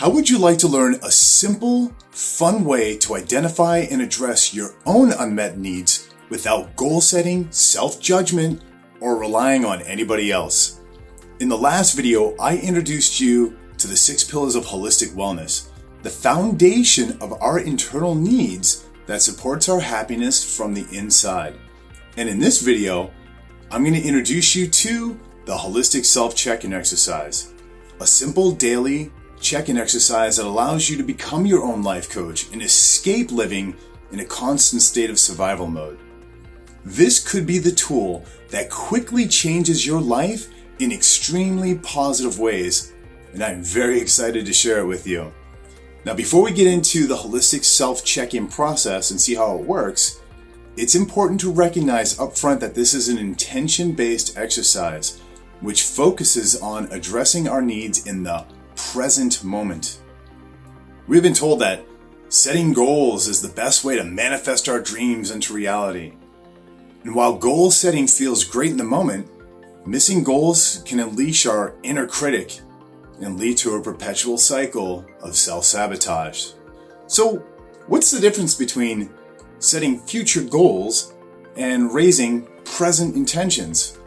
How would you like to learn a simple, fun way to identify and address your own unmet needs without goal setting, self judgment, or relying on anybody else? In the last video, I introduced you to the six pillars of holistic wellness, the foundation of our internal needs that supports our happiness from the inside. And in this video, I'm going to introduce you to the holistic self check-in exercise, a simple daily check-in exercise that allows you to become your own life coach and escape living in a constant state of survival mode. This could be the tool that quickly changes your life in extremely positive ways, and I'm very excited to share it with you. Now, before we get into the holistic self check in process and see how it works, it's important to recognize upfront that this is an intention based exercise which focuses on addressing our needs in the present moment. We've been told that setting goals is the best way to manifest our dreams into reality. And while goal setting feels great in the moment, missing goals can unleash our inner critic and lead to a perpetual cycle of self sabotage. So, what's the difference between setting future goals and raising present intentions?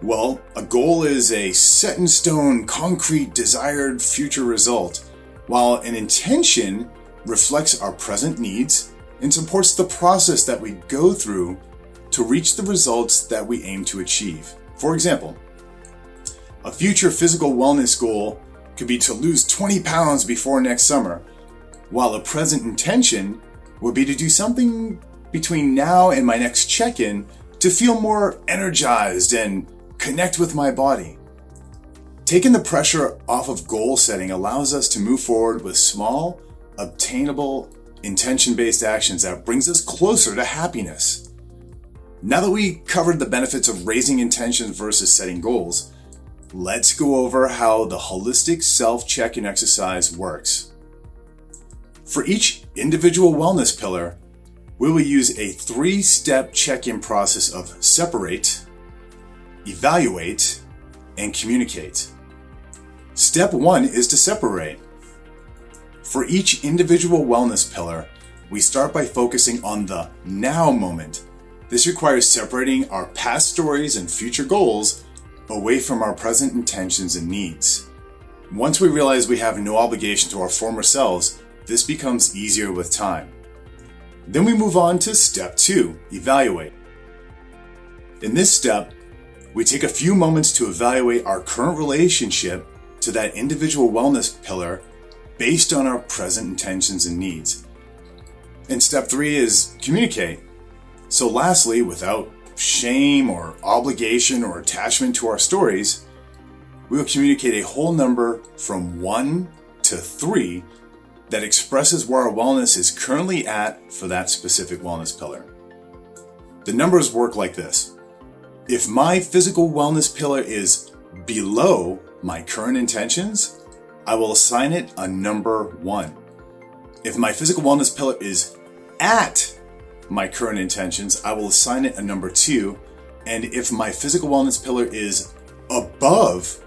Well, a goal is a set in stone, concrete, desired future result, while an intention reflects our present needs and supports the process that we go through to reach the results that we aim to achieve. For example, a future physical wellness goal could be to lose 20 pounds before next summer, while a present intention would be to do something between now and my next check in to feel more energized and connect with my body. Taking the pressure off of goal setting allows us to move forward with small, obtainable, intention based actions that brings us closer to happiness. Now that we covered the benefits of raising intentions versus setting goals, let's go over how the holistic self check-in exercise works. For each individual wellness pillar, we will use a three-step check-in process of separate, evaluate, and communicate. Step one is to separate. For each individual wellness pillar, we start by focusing on the now moment. This requires separating our past stories and future goals away from our present intentions and needs. Once we realize we have no obligation to our former selves, this becomes easier with time. Then we move on to step two, evaluate. In this step, we take a few moments to evaluate our current relationship to that individual wellness pillar based on our present intentions and needs. And step three is communicate. So, lastly, without shame or obligation or attachment to our stories, we will communicate a whole number from one to three that expresses where our wellness is currently at for that specific wellness pillar. The numbers work like this. If my physical wellness pillar is below my current intentions, I will assign it a number one. If my physical wellness pillar is at my current intentions, I will assign it a number two. And if my physical wellness pillar is above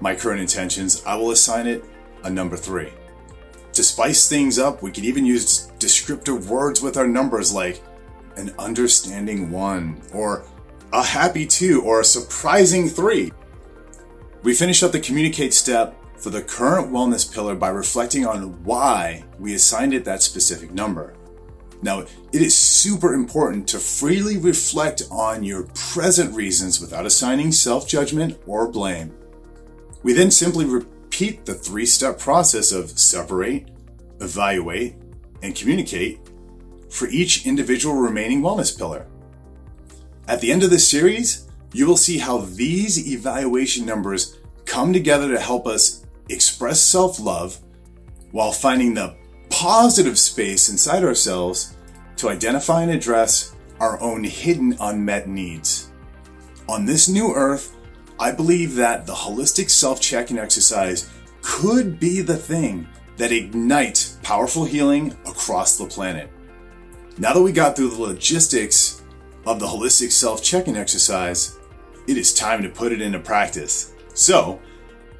my current intentions, I will assign it a number three. To spice things up, we can even use descriptive words with our numbers like an understanding one, or a happy two, or a surprising three. We finish up the communicate step for the current wellness pillar by reflecting on why we assigned it that specific number. Now, it is super important to freely reflect on your present reasons without assigning self judgment or blame. We then simply repeat the three step process of separate, evaluate, and communicate for each individual remaining wellness pillar. At the end of this series, you will see how these evaluation numbers come together to help us express self love while finding the positive space inside ourselves to identify and address our own hidden unmet needs. On this new earth, I believe that the holistic self check-in exercise could be the thing that ignites powerful healing across the planet. Now that we got through the logistics of the holistic self check-in exercise, it is time to put it into practice. So,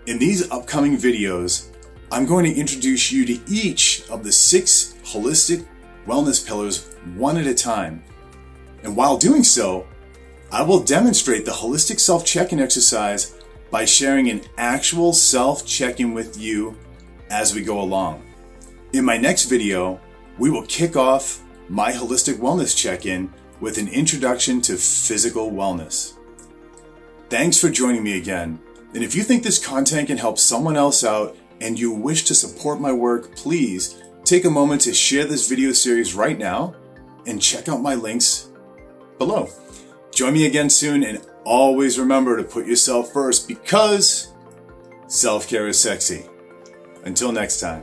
in these upcoming videos, I'm going to introduce you to each of the six holistic wellness pillars one at a time. And while doing so, I will demonstrate the holistic self check in exercise by sharing an actual self check in with you as we go along. In my next video, we will kick off my holistic wellness check in with an introduction to physical wellness. Thanks for joining me again. And if you think this content can help someone else out and you wish to support my work, please take a moment to share this video series right now and check out my links below. Join me again soon and always remember to put yourself first because self care is sexy. Until next time.